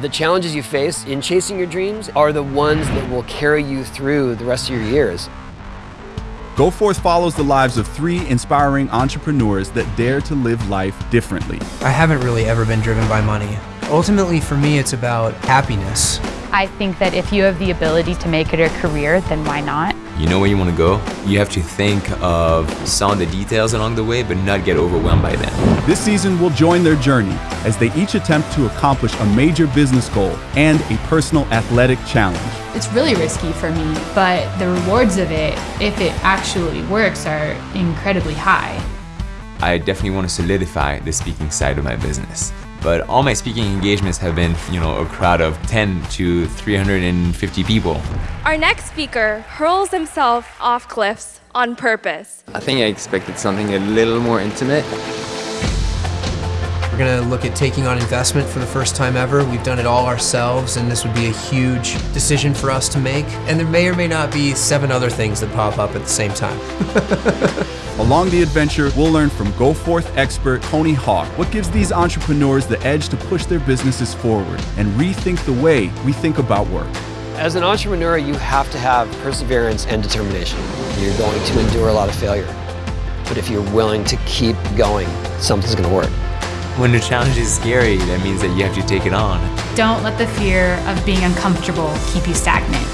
The challenges you face in chasing your dreams are the ones that will carry you through the rest of your years. Go Forth follows the lives of three inspiring entrepreneurs that dare to live life differently. I haven't really ever been driven by money. Ultimately, for me, it's about happiness. I think that if you have the ability to make it a career, then why not? You know where you want to go? You have to think of some of the details along the way, but not get overwhelmed by them. This season will join their journey as they each attempt to accomplish a major business goal and a personal athletic challenge. It's really risky for me, but the rewards of it, if it actually works, are incredibly high. I definitely want to solidify the speaking side of my business. But all my speaking engagements have been, you know, a crowd of 10 to 350 people. Our next speaker hurls himself off cliffs on purpose. I think I expected something a little more intimate. We're going to look at taking on investment for the first time ever. We've done it all ourselves, and this would be a huge decision for us to make. And there may or may not be seven other things that pop up at the same time. Along the adventure, we'll learn from Go Forth expert Tony Hawk what gives these entrepreneurs the edge to push their businesses forward and rethink the way we think about work. As an entrepreneur, you have to have perseverance and determination. You're going to endure a lot of failure. But if you're willing to keep going, something's going to work. When the challenge is scary, that means that you have to take it on. Don't let the fear of being uncomfortable keep you stagnant.